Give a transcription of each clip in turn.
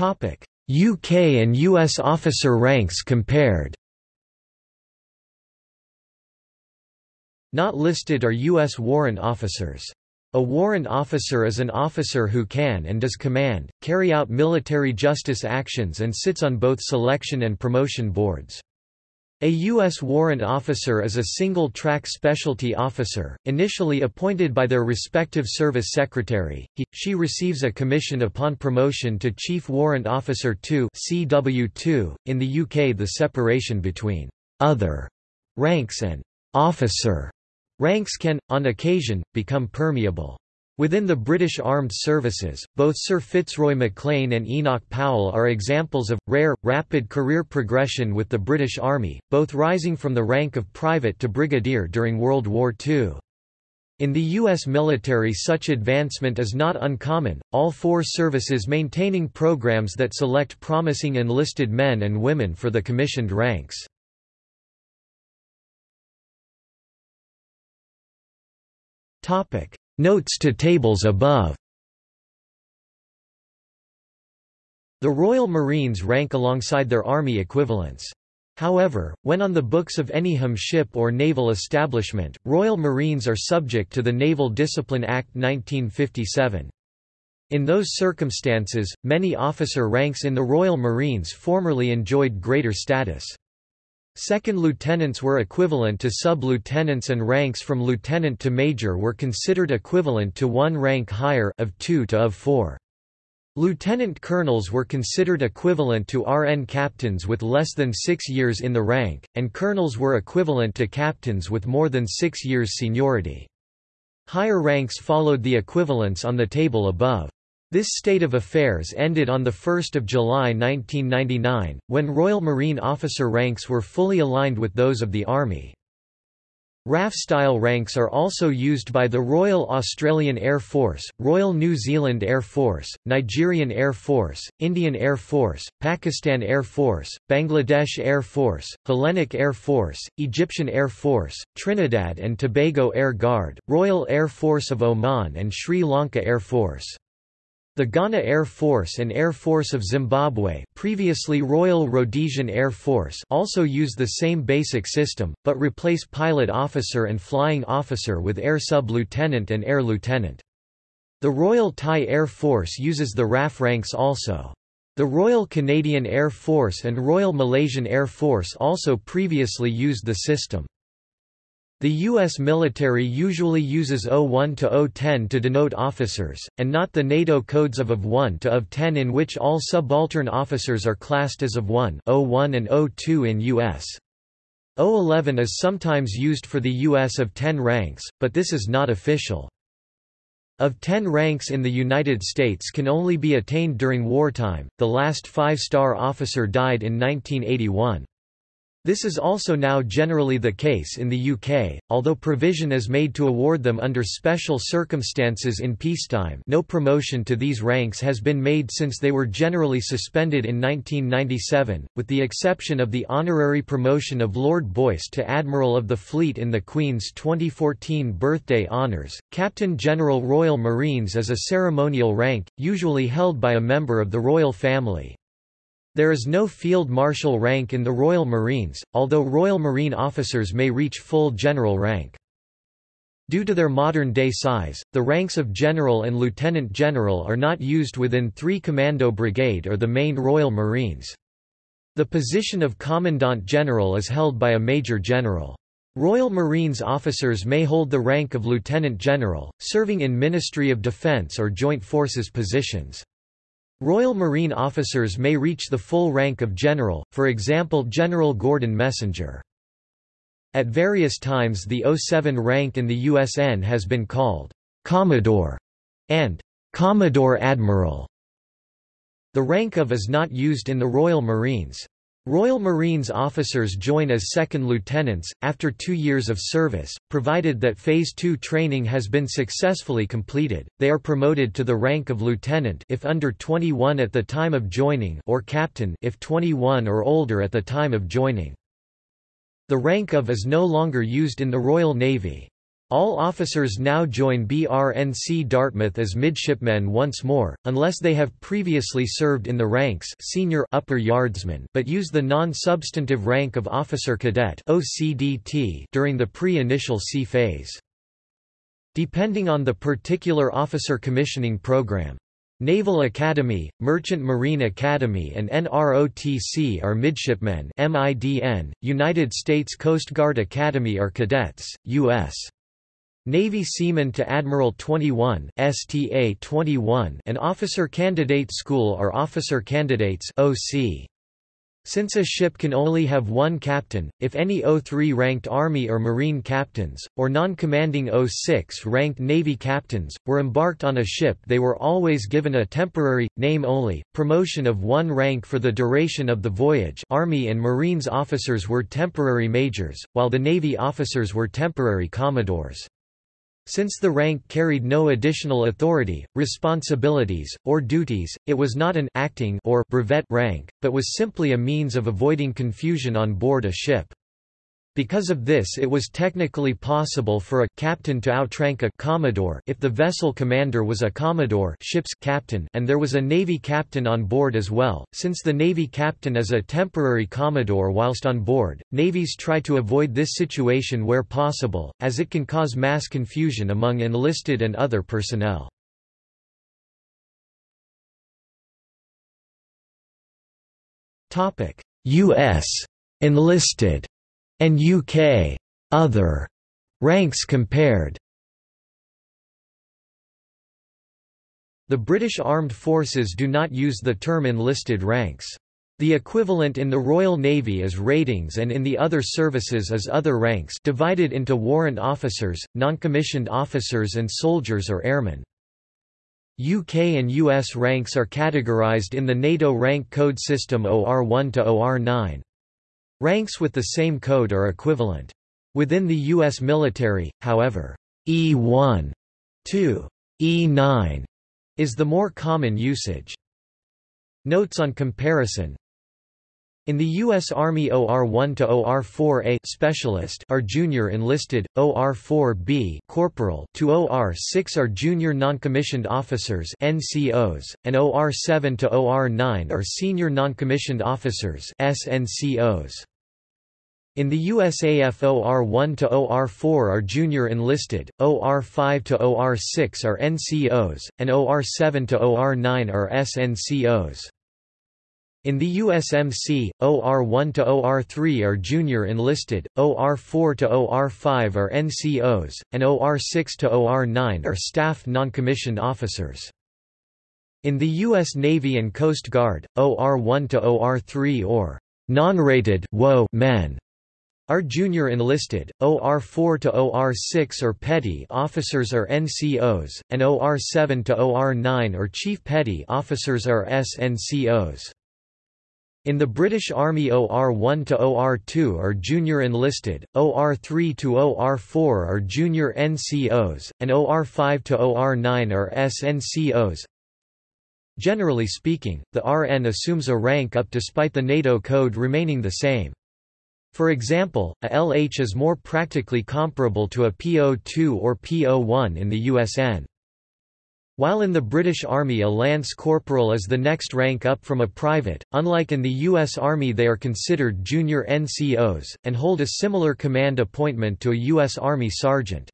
UK and US officer ranks compared Not listed are U.S. warrant officers. A warrant officer is an officer who can and does command, carry out military justice actions and sits on both selection and promotion boards. A U.S. warrant officer is a single-track specialty officer, initially appointed by their respective service secretary. He, she receives a commission upon promotion to Chief Warrant Officer 2 CW2. .In the UK the separation between «other» ranks and «officer» ranks can, on occasion, become permeable. Within the British Armed Services, both Sir Fitzroy MacLean and Enoch Powell are examples of, rare, rapid career progression with the British Army, both rising from the rank of private to brigadier during World War II. In the U.S. military such advancement is not uncommon, all four services maintaining programs that select promising enlisted men and women for the commissioned ranks. Notes to tables above The Royal Marines rank alongside their Army equivalents. However, when on the books of any HM ship or naval establishment, Royal Marines are subject to the Naval Discipline Act 1957. In those circumstances, many officer ranks in the Royal Marines formerly enjoyed greater status. Second lieutenants were equivalent to sub-lieutenants and ranks from lieutenant to major were considered equivalent to one rank higher of 2 to of 4. Lieutenant colonels were considered equivalent to RN captains with less than six years in the rank, and colonels were equivalent to captains with more than six years seniority. Higher ranks followed the equivalents on the table above. This state of affairs ended on 1 July 1999, when Royal Marine officer ranks were fully aligned with those of the Army. RAF-style ranks are also used by the Royal Australian Air Force, Royal New Zealand Air Force, Nigerian Air Force, Indian Air Force, Pakistan Air Force, Bangladesh Air Force, Hellenic Air Force, Egyptian Air Force, Trinidad and Tobago Air Guard, Royal Air Force of Oman and Sri Lanka Air Force. The Ghana Air Force and Air Force of Zimbabwe previously Royal Rhodesian Air Force also use the same basic system, but replace pilot officer and flying officer with air sub-lieutenant and air lieutenant. The Royal Thai Air Force uses the RAF ranks also. The Royal Canadian Air Force and Royal Malaysian Air Force also previously used the system. The U.S. military usually uses O1 to O10 to denote officers, and not the NATO codes of of 1 to of 10 in which all subaltern officers are classed as of 1 O1 and O2 in U.S. O11 is sometimes used for the U.S. of 10 ranks, but this is not official. Of 10 ranks in the United States can only be attained during wartime, the last five-star officer died in 1981. This is also now generally the case in the UK, although provision is made to award them under special circumstances in peacetime no promotion to these ranks has been made since they were generally suspended in 1997, with the exception of the honorary promotion of Lord Boyce to Admiral of the Fleet in the Queen's 2014 birthday honours. Captain General Royal Marines is a ceremonial rank, usually held by a member of the royal family. There is no field marshal rank in the Royal Marines, although Royal Marine officers may reach full general rank. Due to their modern-day size, the ranks of general and lieutenant general are not used within three commando brigade or the main Royal Marines. The position of Commandant General is held by a Major General. Royal Marines officers may hold the rank of Lieutenant General, serving in Ministry of Defence or Joint Forces positions. Royal Marine officers may reach the full rank of general, for example General Gordon Messenger. At various times the 07 rank in the USN has been called Commodore and Commodore Admiral. The rank of is not used in the Royal Marines. Royal Marines officers join as second lieutenants, after two years of service, provided that Phase 2 training has been successfully completed, they are promoted to the rank of lieutenant if under 21 at the time of joining or captain if 21 or older at the time of joining. The rank of is no longer used in the Royal Navy. All officers now join BRNC Dartmouth as midshipmen once more, unless they have previously served in the ranks senior upper yardsman but use the non-substantive rank of officer cadet OCDT during the pre-initial C phase. Depending on the particular officer commissioning program, Naval Academy, Merchant Marine Academy and NROTC are midshipmen MIDN, United States Coast Guard Academy are cadets, U.S. Navy Seaman to Admiral 21 STA 21 and Officer Candidate School are Officer Candidates OC. Since a ship can only have one captain, if any O3 ranked Army or Marine captains, or non-commanding O6 ranked Navy captains, were embarked on a ship they were always given a temporary, name-only, promotion of one rank for the duration of the voyage Army and Marines officers were temporary majors, while the Navy officers were temporary commodores. Since the rank carried no additional authority, responsibilities, or duties, it was not an acting or brevet rank, but was simply a means of avoiding confusion on board a ship. Because of this it was technically possible for a captain to outrank a commodore if the vessel commander was a commodore ship's captain and there was a navy captain on board as well. Since the navy captain is a temporary commodore whilst on board, navies try to avoid this situation where possible, as it can cause mass confusion among enlisted and other personnel. U.S. enlisted and UK other ranks compared. The British Armed Forces do not use the term enlisted ranks. The equivalent in the Royal Navy is ratings and in the other services is other ranks divided into warrant officers, non-commissioned officers and soldiers or airmen. UK and US ranks are categorized in the NATO rank code system OR1 to OR9. Ranks with the same code are equivalent. Within the U.S. military, however, E1 to E9 is the more common usage. Notes on comparison in the U.S. Army OR-1 to OR-4A specialist are junior enlisted, OR-4B corporal to OR-6 are junior noncommissioned officers NCOs, and OR-7 to OR-9 are senior noncommissioned officers SNCOs. In the USAF OR-1 to OR-4 are junior enlisted, OR-5 to OR-6 are NCOs, and OR-7 to OR-9 are SNCOs. In the USMC, OR-1 to OR-3 are junior enlisted, OR-4 to OR-5 are NCOs, and OR-6 to OR-9 are staff noncommissioned officers. In the U.S. Navy and Coast Guard, OR-1 to OR-3 or non-rated men are junior enlisted, OR-4 to OR-6 or petty officers are NCOs, and OR-7 to OR-9 or chief petty officers are SNCOs. In the British Army OR-1 to OR-2 are junior enlisted, OR-3 to OR-4 are junior NCOs, and OR-5 to OR-9 are SNCOs. Generally speaking, the RN assumes a rank up despite the NATO code remaining the same. For example, a LH is more practically comparable to a PO2 or PO1 in the USN. While in the British Army a lance corporal is the next rank up from a private, unlike in the U.S. Army they are considered junior NCOs, and hold a similar command appointment to a U.S. Army sergeant.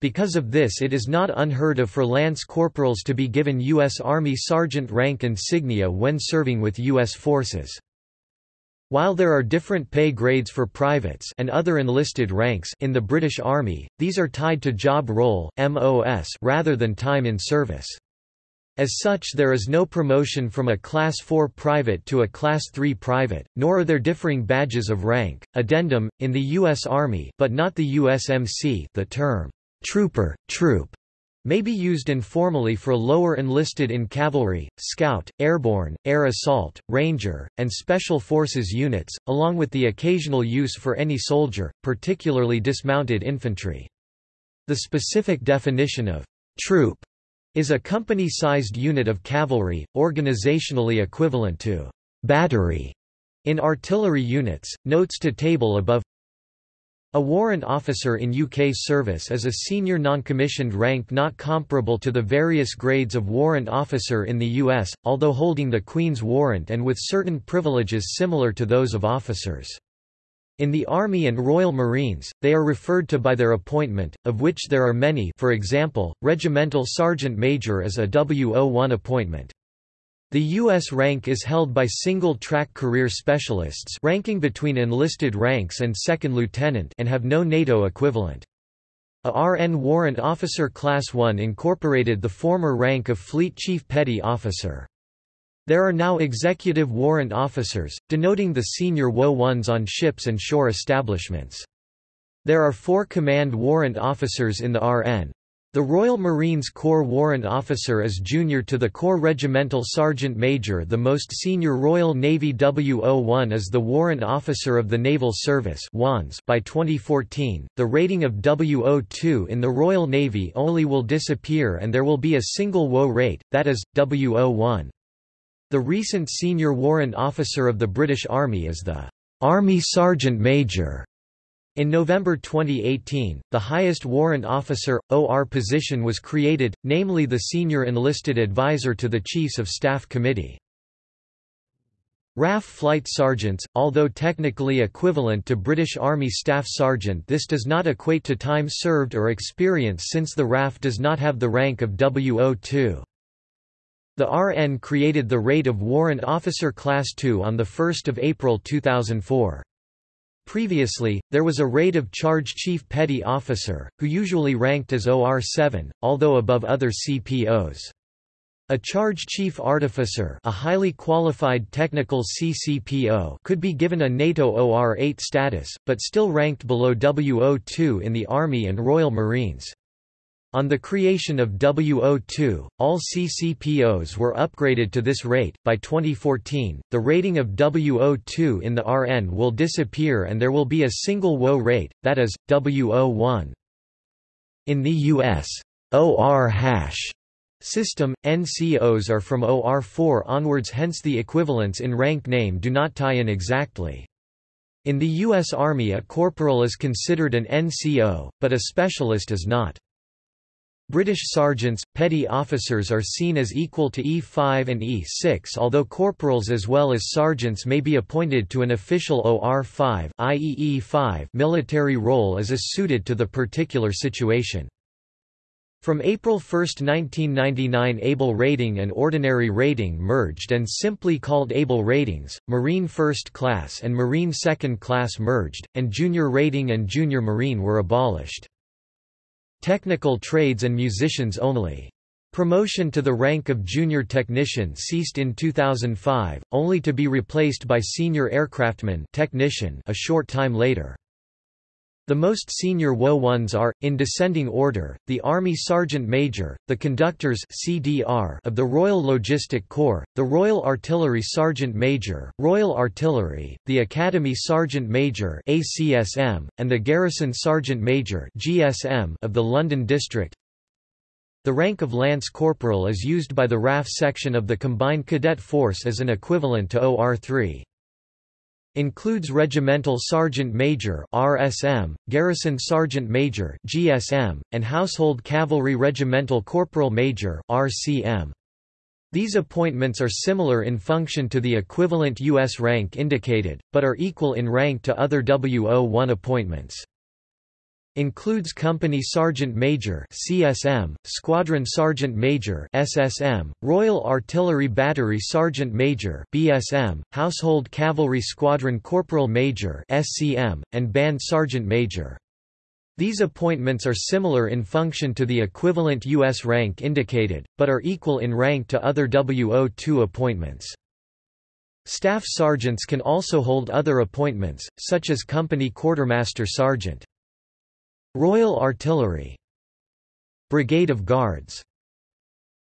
Because of this it is not unheard of for lance corporals to be given U.S. Army sergeant rank insignia when serving with U.S. forces. While there are different pay grades for privates and other enlisted ranks in the British Army, these are tied to job role (MOS) rather than time in service. As such there is no promotion from a Class 4 private to a Class 3 private, nor are there differing badges of rank. Addendum, in the U.S. Army but not the USMC the term, trooper, troop, may be used informally for lower enlisted in cavalry, scout, airborne, air assault, ranger, and special forces units, along with the occasional use for any soldier, particularly dismounted infantry. The specific definition of troop is a company-sized unit of cavalry, organizationally equivalent to battery in artillery units. Notes to table above A warrant officer in UK service is a senior non-commissioned rank not comparable to the various grades of warrant officer in the US, although holding the Queen's warrant and with certain privileges similar to those of officers. In the Army and Royal Marines, they are referred to by their appointment, of which there are many for example, Regimental Sergeant Major is a WO1 appointment. The U.S. rank is held by single-track career specialists ranking between enlisted ranks and second lieutenant and have no NATO equivalent. A RN Warrant Officer Class 1 incorporated the former rank of Fleet Chief Petty Officer. There are now Executive Warrant Officers, denoting the senior WO-1s on ships and shore establishments. There are four Command Warrant Officers in the RN, the Royal Marines Corps Warrant Officer is junior to the Corps Regimental Sergeant Major The most senior Royal Navy WO1 is the Warrant Officer of the Naval Service by 2014, the rating of WO2 in the Royal Navy only will disappear and there will be a single WO rate, that is, WO1. The recent senior warrant officer of the British Army is the Army Sergeant Major. In November 2018, the highest warrant officer, OR position was created, namely the Senior Enlisted Advisor to the Chiefs of Staff Committee. RAF Flight Sergeants, although technically equivalent to British Army Staff Sergeant this does not equate to time served or experience since the RAF does not have the rank of WO2. The RN created the rate of Warrant Officer Class 2 on 1 April 2004. Previously, there was a rate of Charge Chief Petty Officer, who usually ranked as OR-7, although above other CPOs. A Charge Chief Artificer a highly qualified technical CCPO could be given a NATO OR-8 status, but still ranked below WO2 in the Army and Royal Marines. On the creation of WO2, all CCPOs were upgraded to this rate. By 2014, the rating of WO2 in the RN will disappear and there will be a single WO rate, that is, WO1. In the U.S. OR hash system, NCOs are from OR4 onwards hence the equivalents in rank name do not tie in exactly. In the U.S. Army a corporal is considered an NCO, but a specialist is not. British sergeants, petty officers are seen as equal to E5 and E6 although corporals as well as sergeants may be appointed to an official OR5 i.e. E5 military role as is suited to the particular situation. From April 1, 1999 Able Rating and Ordinary Rating merged and simply called Able Ratings, Marine First Class and Marine Second Class merged, and Junior Rating and Junior Marine were abolished. Technical trades and musicians only. Promotion to the rank of junior technician ceased in 2005, only to be replaced by senior aircraftman technician a short time later. The most senior WO-1s are, in descending order, the Army Sergeant Major, the Conductors CDR of the Royal Logistic Corps, the Royal Artillery Sergeant Major, Royal Artillery, the Academy Sergeant Major ACSM, and the Garrison Sergeant Major GSM of the London District. The rank of Lance Corporal is used by the RAF section of the Combined Cadet Force as an equivalent to OR-3. Includes Regimental Sergeant Major RSM, Garrison Sergeant Major GSM, and Household Cavalry Regimental Corporal Major RCM. These appointments are similar in function to the equivalent U.S. rank indicated, but are equal in rank to other WO1 appointments. Includes Company Sergeant Major (CSM), Squadron Sergeant Major (SSM), Royal Artillery Battery Sergeant Major (BSM), Household Cavalry Squadron Corporal Major (SCM), and Band Sergeant Major. These appointments are similar in function to the equivalent U.S. rank indicated, but are equal in rank to other WO2 appointments. Staff sergeants can also hold other appointments, such as Company Quartermaster Sergeant. Royal Artillery. Brigade of Guards.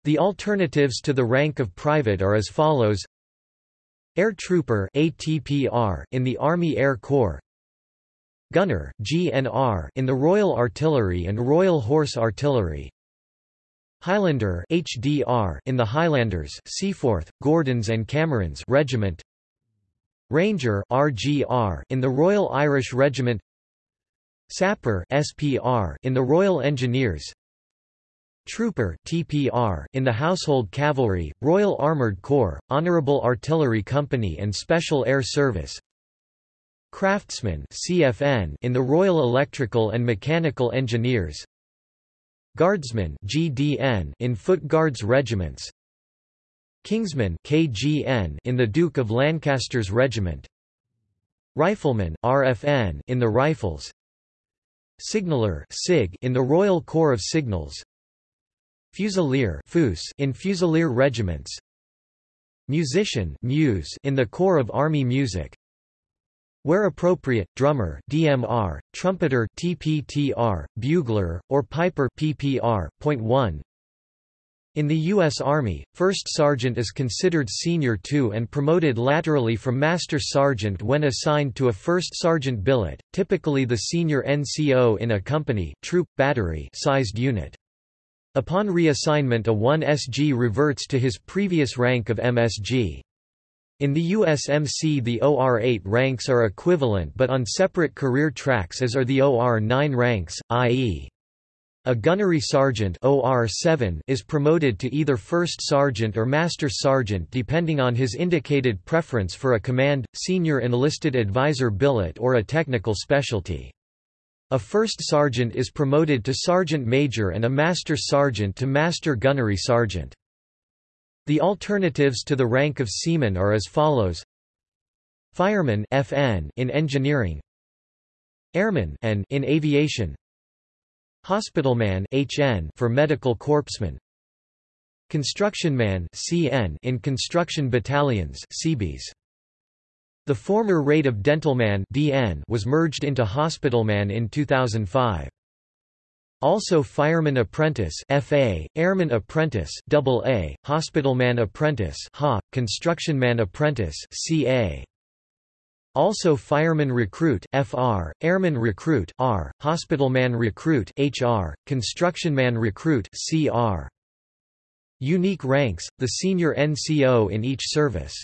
The alternatives to the rank of private are as follows. Air Trooper ATPR in the Army Air Corps. Gunner GNR in the Royal Artillery and Royal Horse Artillery. Highlander HDR in the Highlanders Seaforth, Gordons and Camerons Regiment. Ranger RGR in the Royal Irish Regiment Sapper SPR in the Royal Engineers. Trooper TPR in the Household Cavalry, Royal Armoured Corps, Honourable Artillery Company and Special Air Service. Craftsman CFN in the Royal Electrical and Mechanical Engineers. Guardsman GDN in Foot Guards Regiments. Kingsman KGN in the Duke of Lancaster's Regiment. Rifleman RFN in the Rifles Signaller SIG in the Royal Corps of Signals Fusilier FUS in Fusilier regiments Musician in the Corps of Army Music where appropriate, drummer DMR, trumpeter TPTR, bugler, or piper PPR. Point 1. In the U.S. Army, first sergeant is considered senior to and promoted laterally from master sergeant when assigned to a first sergeant billet, typically the senior NCO in a company troop, battery sized unit. Upon reassignment a 1SG reverts to his previous rank of MSG. In the USMC the OR-8 ranks are equivalent but on separate career tracks as are the OR-9 ranks, i.e. A gunnery sergeant OR-7 is promoted to either first sergeant or master sergeant depending on his indicated preference for a command, senior enlisted advisor billet or a technical specialty. A first sergeant is promoted to sergeant major and a master sergeant to master gunnery sergeant. The alternatives to the rank of seaman are as follows Fireman FN in engineering Airman N in aviation Hospitalman HN for medical corpsman. Constructionman CN in construction battalions CBs The former rate of dentalman DN was merged into hospitalman in 2005 also Fireman Apprentice FA, Airman Apprentice AA, Hospitalman Apprentice HA, Constructionman Apprentice CA. Also Fireman Recruit FR, Airman Recruit R, Hospitalman Recruit HR, Constructionman Recruit CR. Unique ranks, the senior NCO in each service.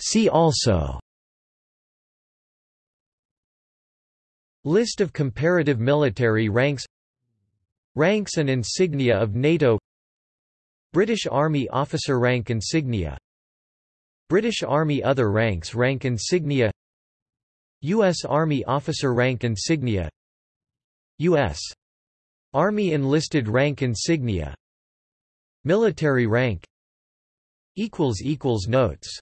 See also List of comparative military ranks Ranks and insignia of NATO British Army officer rank insignia British Army other ranks rank insignia U.S. Army officer rank insignia U.S. Army enlisted rank insignia Military rank Notes